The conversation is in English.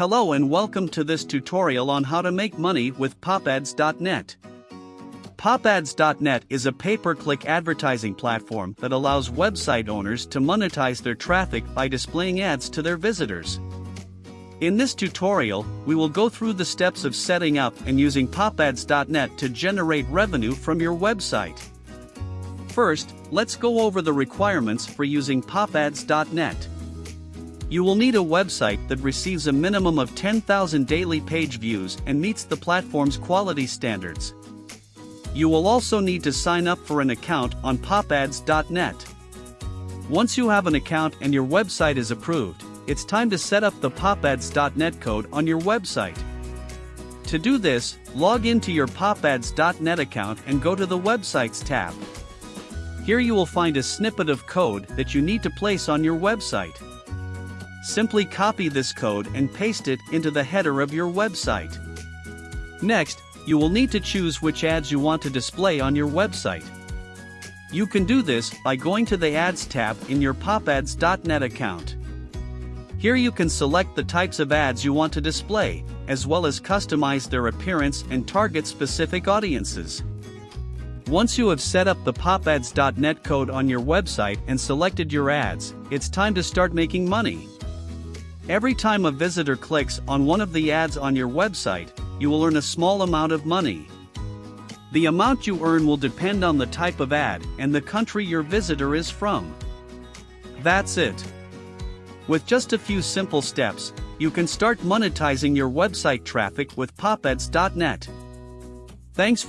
Hello and welcome to this tutorial on how to make money with popads.net. Popads.net is a pay-per-click advertising platform that allows website owners to monetize their traffic by displaying ads to their visitors. In this tutorial, we will go through the steps of setting up and using popads.net to generate revenue from your website. First, let's go over the requirements for using popads.net. You will need a website that receives a minimum of 10,000 daily page views and meets the platform's quality standards. You will also need to sign up for an account on popads.net. Once you have an account and your website is approved, it's time to set up the popads.net code on your website. To do this, log into your popads.net account and go to the Websites tab. Here you will find a snippet of code that you need to place on your website. Simply copy this code and paste it into the header of your website. Next, you will need to choose which ads you want to display on your website. You can do this by going to the Ads tab in your popads.net account. Here you can select the types of ads you want to display, as well as customize their appearance and target specific audiences. Once you have set up the popads.net code on your website and selected your ads, it's time to start making money. Every time a visitor clicks on one of the ads on your website, you will earn a small amount of money. The amount you earn will depend on the type of ad and the country your visitor is from. That's it. With just a few simple steps, you can start monetizing your website traffic with popads.net. Thanks.